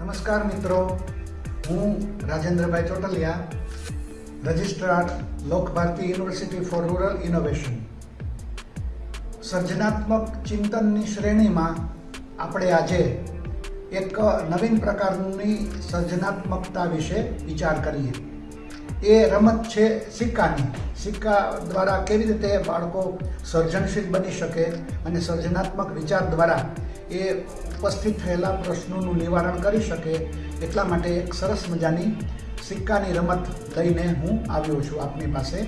નમસ્કાર મિત્રો. હું Rajendrabhai Chotaliya, registrar Lok Bharati university for rural innovation. સર્જનાત્મક ચિંતનની શ્રેણીમાં આપણે આજે એક નવીન પ્રકારની સર્જનાત્મકતા વિશે વિચાર કરીએ. એ રમત છે સિક્કાની. સિક્કા દ્વારા કેવી રીતે બાળકો સર્જનશીલ બની શકે અને સર્જનાત્મક વિચાર દ્વારા એ ઉપસ્થિત થયેલા પ્રશ્નોનું નિવારણ કરી શકે એટલા માટે એક સરસ મજાની સિક્કાની રમત લઈને હું આવ્યો છું આપની પાસે.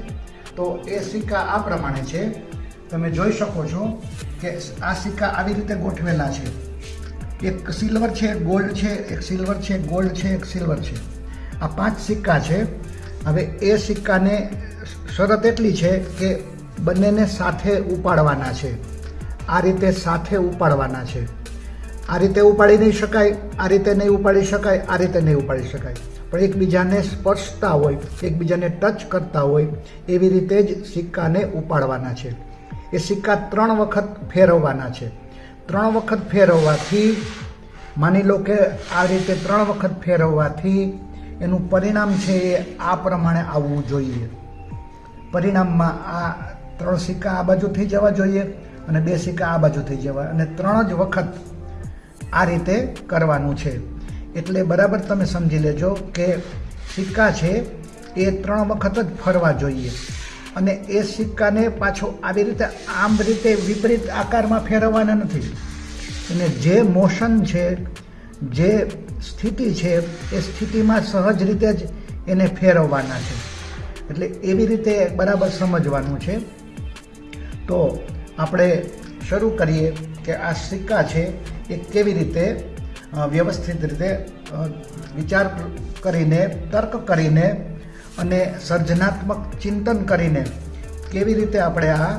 તો એ સિક્કા આ પ્રમાણે છે. તમે જોઈ શકો છો કે આ સિક્કા આવી રીતે ગોઠવેલા છે. એક સિલ્વર છે ગોલ્ડ છે, એક સિલ્વર છે, ગોલ્ડ છે, એક સિલ્વર છે. આ પાંચ સિક્કા છે. હવે એ સિક્કાને શરત એટલી છે કે બંનેને સાથે ઉપાડવાના છે. આ રીતે સાથે ઉપાડવાના છે. આ રીતે ઉપાડી નહીં શકાય, આ રીતે નહીં ઉપાડી શકાય, આ રીતે નહીં ઉપાડી શકાય. પણ એકબીજાને સ્પર્શતા હોય, એકબીજાને ટચ કરતા હોય, એવી રીતે જ સિક્કાને ઉપાડવાના છે. એ સિક્કા ત્રણ વખત ફેરવવાના છે. ત્રણ વખત ફેરવવાથી માની લો કે આ રીતે ત્રણ વખત ફેરવવાથી એનું પરિણામ છે એ આ પ્રમાણે આવવું જોઈએ. પરિણામમાં આ ત્રણ સિક્કા આ બાજુ થઈ જવા જોઈએ અને બે સિક્કા આ બાજુ થઈ જવા અને ત્રણ જ વખત આ રીતે કરવાનું છે. એટલે બરાબર તમે સમજી લેજો કે સિક્કા છે એ ત્રણ વખત જ ફરવા જોઈએ. અને એ સિક્કાને પાછો આવી રીતે આમ રીતે વિપરીત આકારમાં ફેરવવાના નથી. અને જે મોશન છે જે સ્થિતિ છે, એ સ્થિતિમાં સહજ રીતે જ એને ફેરવવાના છે. એટલે એવી રીતે બરાબર સમજવાનું છે. તો આપણે શરૂ કરીએ કે આ સિક્કા છે, એ કેવી રીતે વ્યવસ્થિત રીતે વિચાર કરીને, તર્ક કરીને અને સર્જનાત્મક ચિંતન કરીને કેવી રીતે આપણે આ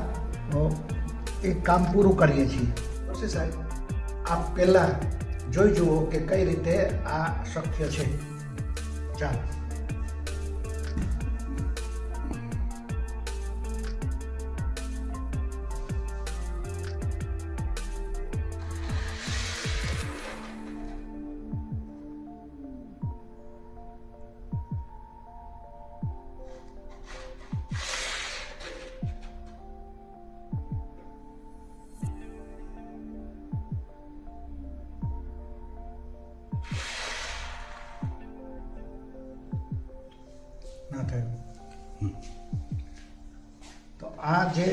એક કામ પૂરું કરીએ છીએ. સાહેબ, આપ પહેલાં જોઈ જુઓ કે કઈ રીતે આ શક્ય છે. ચાલો. ના થયું. તો આ જે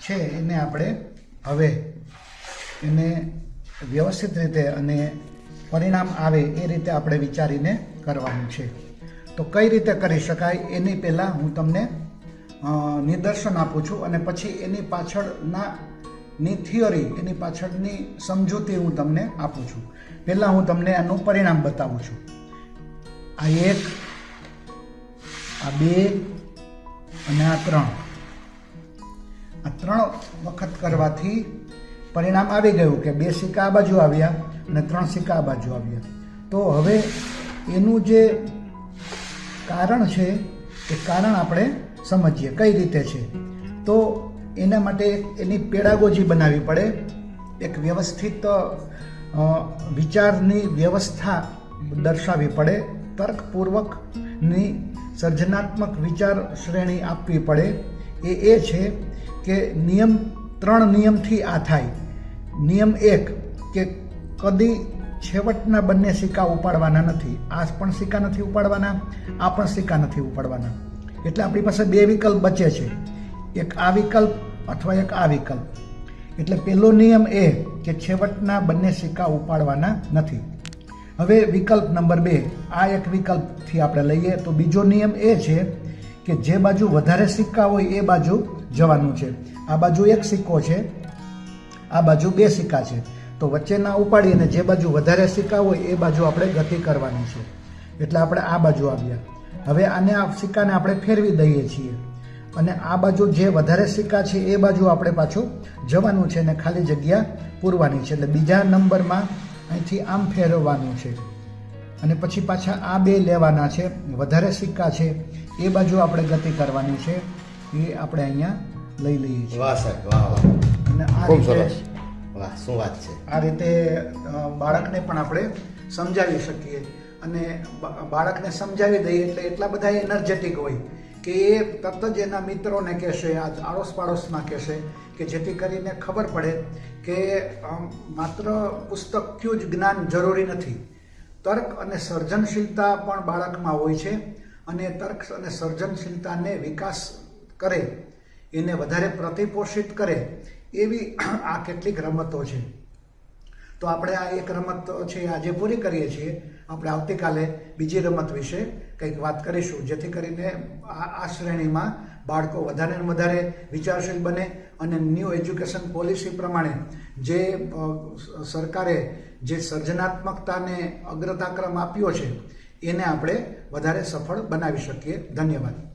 છે એને આપણે હવે એને વ્યવસ્થિત રીતે અને પરિણામ આવે એ રીતે આપણે વિચારીને કરવાનું છે. તો કઈ રીતે કરી શકાય એની પહેલાં હું તમને નિદર્શન આપું છું અને પછી એની પાછળના ની થિયરી, એની પાછળની સમજૂતી હું તમને આપું છું. પહેલાં હું તમને આનું પરિણામ બતાવું છું. આ એક આ બે અને આ ત્રણ. આ ત્રણ વખત કરવાથી પરિણામ આવી ગયું કે બે સિક્કા આ બાજુ આવ્યા અને ત્રણ સિક્કા આ બાજુ આવ્યા. તો હવે એનું જે કારણ છે, એ કારણ આપણે સમજીએ કઈ રીતે છે. તો એના માટે એની પેડાગોજી બનાવવી પડે. એક વ્યવસ્થિત વિચારની વ્યવસ્થા દર્શાવવી પડે. તર્કપૂર્વકની સર્જનાત્મક વિચાર શ્રેણી આપવી પડે. એ એ છે કે નિયમ ત્રણ નિયમથી આ થાય. નિયમ એક કે કદી છેવટના બંને સિક્કા ઉપાડવાના નથી. આ પણ સિક્કા નથી ઉપાડવાના, આ પણ સિક્કા નથી ઉપાડવાના. એટલે આપણી પાસે બે વિકલ્પ બચે છે. એક આ વિકલ્પ અથવા એક આ વિકલ્પ. એટલે પહેલો નિયમ એ કે છેવટના બંને સિક્કા ઉપાડવાના નથી. હવે વિકલ્પ નંબર બે, આ એક વિકલ્પથી આપણે લઈએ. તો બીજો નિયમ એ છે કે જે બાજુ વધારે સિક્કા હોય એ બાજુ જવાનું છે. આ બાજુ એક સિક્કો છે, આ બાજુ બે સિક્કા છે. તો વચ્ચેના ઉપાડીને જે બાજુ વધારે સિક્કા હોય એ બાજુ આપણે ગતિ કરવાની છે. એટલે આપણે આ બાજુ આવ્યા. હવે આને આ સિક્કાને આપણે ફેરવી દઈએ છીએ. અને આ બાજુ જે વધારે સિક્કા છે એ બાજુ આપણે પાછું જવાનું છે અને ખાલી જગ્યા પૂરવાની છે. એટલે બીજા નંબરમાં અહીંથી આમ ફેરવવાનું છે. અને પછી પાછા આ બે લેવાના છે. વધારે સિક્કા છે. એ બાજુ આપણે ગતિ કરવાની છે. એ આપણે અહીંયા લઈ લઈએ છીએ. વાહ સાહેબ વાહ વાહ. અને આ રીતે સરસ. વાહ શું વાત છે. આ રીતે બાળકને પણ આપણે સમજાવી શકીએ. અને બાળકને સમજાવી દઈએ એટલે એટલા બધા એનર્જેટિક હોય. કે એ તરત જ એના મિત્રોને કહેશે આ આડોશ પાડોશમાં કહેશે કે જેથી કરીને ખબર પડે કે માત્ર માત્ર પુસ્તકનું જ જ્ઞાન જરૂરી નથી. તર્ક અને સર્જનશીલતા પણ બાળકમાં હોય છે અને તર્ક અને સર્જનશીલતાને વિકાસ કરે, એને વધારે પ્રતિપોષિત કરે એવી આ કેટલીક રમતો છે. તો આપણે આ એક રમત છે, આજે પૂરી કરીએ છીએ. આપણે આવતીકાલે બીજી રમત વિશે કંઈક વાત કરીશું, જેથી કરીને આ શ્રેણીમાં બાળકો વધારે ને વધારે વિચારશીલ બને અને ન્યૂ એજ્યુકેશન પોલિસી પ્રમાણે જે સરકારે જે સર્જનાત્મકતાને અગ્રતાક્રમ આપ્યો છે, એને આપણે વધારે સફળ બનાવી શકીએ. ધન્યવાદ.